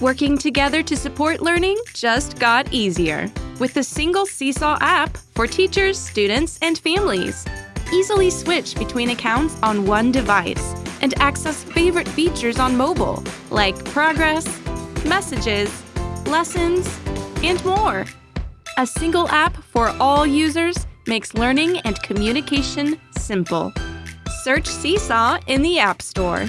Working together to support learning just got easier with the single Seesaw app for teachers, students, and families. Easily switch between accounts on one device and access favorite features on mobile like progress, messages, lessons, and more. A single app for all users makes learning and communication simple. Search Seesaw in the App Store.